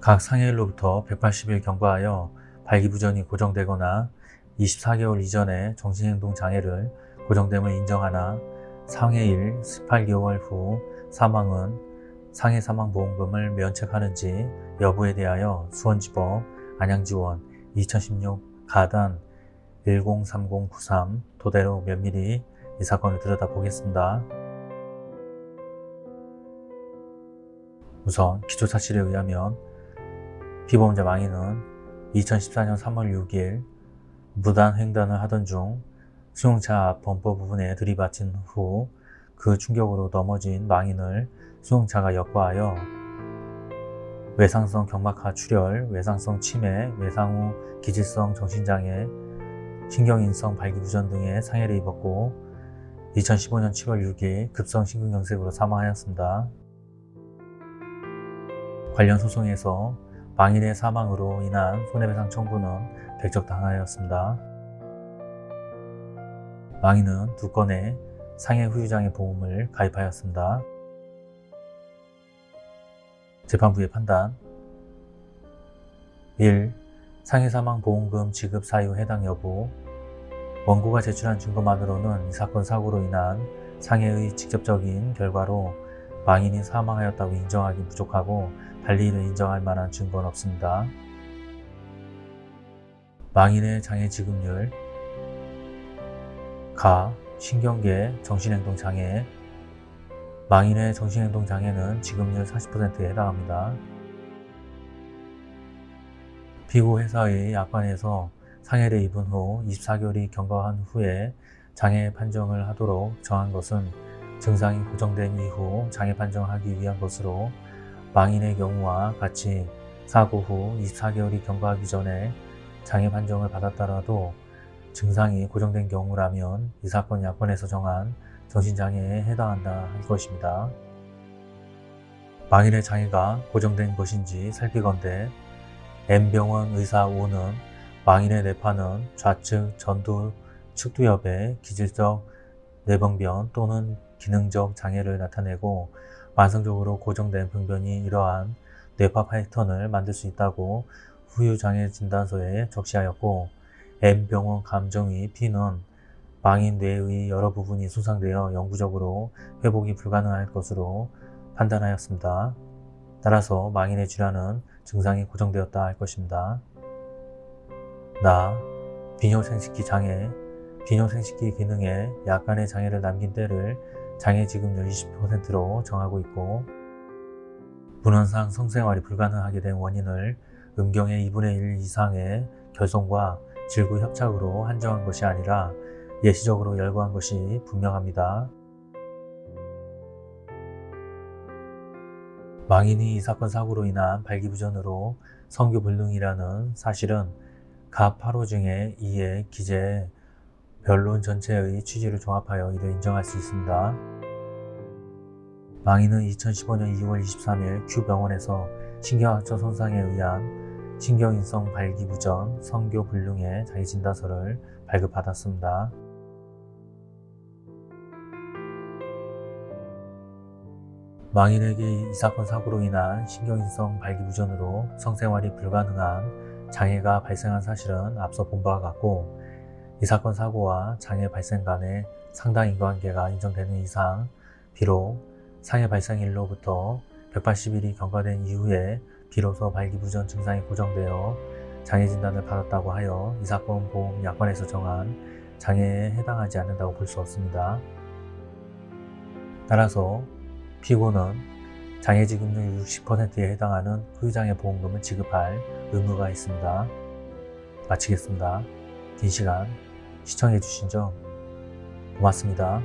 각 상해일로부터 180일 경과하여 발기부전이 고정되거나 24개월 이전에 정신행동 장애를 고정됨을 인정하나 상해일 18개월 후 사망은 상해 사망보험금을 면책하는지 여부에 대하여 수원지법 안양지원 2016 가단 103093 토대로 면밀히 이 사건을 들여다보겠습니다. 우선 기초사실에 의하면 피보험자 망인은 2014년 3월 6일 무단 횡단을 하던 중 수용차 앞 범퍼 부분에 들이받친 후 그 충격으로 넘어진 망인을 수용차가 역과하여 외상성 경막하 출혈, 외상성 치매, 외상 후 기질성 정신장애, 신경인성 발기부전 등의 상해를 입었고 2015년 7월 6일 급성 심근경색으로 사망하였습니다. 관련 소송에서 망인의 사망으로 인한 손해배상 청구는 백적당하였습니다. 망인은 두 건의 상해 후유장애 보험을 가입하였습니다. 재판부의 판단 1. 상해사망보험금 지급 사유 해당 여부 원고가 제출한 증거만으로는 이 사건 사고로 인한 상해의 직접적인 결과로 망인이 사망하였다고 인정하기 부족하고 달리 이를 인정할 만한 증거는 없습니다. 망인의 장애 지급률 가, 신경계, 정신행동장애 망인의 정신행동장애는 지급률 40%에 해당합니다. 피고 회사의 약관에서 상해를 입은 후 24개월이 경과한 후에 장애 판정을 하도록 정한 것은 증상이 고정된 이후 장애 판정하기 위한 것으로 망인의 경우와 같이 사고 후 24개월이 경과하기 전에 장애 판정을 받았더라도 증상이 고정된 경우라면 이 사건 약관에서 정한 정신장애에 해당한다 할 것입니다. 망인의 장애가 고정된 것인지 살피건대 M병원 의사 O는 망인의 뇌파는 좌측 전두 측두엽에 기질적 뇌병변 또는 기능적 장애를 나타내고 만성적으로 고정된 병변이 이러한 뇌파 패턴을 만들 수 있다고 후유장애 진단서에 적시하였고 M병원 감정의 P는 망인 뇌의 여러 부분이 손상되어 영구적으로 회복이 불가능할 것으로 판단하였습니다. 따라서 망인의 질환은 증상이 고정되었다 할 것입니다. 나, 비뇨생식기 장애, 비뇨생식기 기능에 약간의 장애를 남긴 때를 장애 지급률 20%로 정하고 있고 분원상 성생활이 불가능하게 된 원인을 음경의 2분의 1 이상의 결손과 질구 협착으로 한정한 것이 아니라 예시적으로 열거한 것이 분명합니다. 망인이 이 사건 사고로 인한 발기부전으로 성교불능이라는 사실은 가 8호 중에 2의 기재 변론 전체의 취지를 종합하여 이를 인정할 수 있습니다. 망인은 2015년 2월 23일 큐병원에서 신경학적 손상에 의한 신경인성 발기부전 성교불능의 자기진단서를 발급받았습니다. 망인에게 이 사건 사고로 인한 신경인성 발기부전으로 성생활이 불가능한 장애가 발생한 사실은 앞서 본 바와 같고 이 사건 사고와 장애 발생 간의 상당 인과관계가 인정되는 이상 비록 상해 발생일로부터 180일이 경과된 이후에 비로소 발기부전 증상이 고정되어 장애 진단을 받았다고 하여 이 사건 보험 약관에서 정한 장애에 해당하지 않는다고 볼 수 없습니다. 따라서 피고는 장애지급률 60%에 해당하는 후유장애 보험금을 지급할 의무가 있습니다. 마치겠습니다. 긴 시간 시청해주신 점 고맙습니다.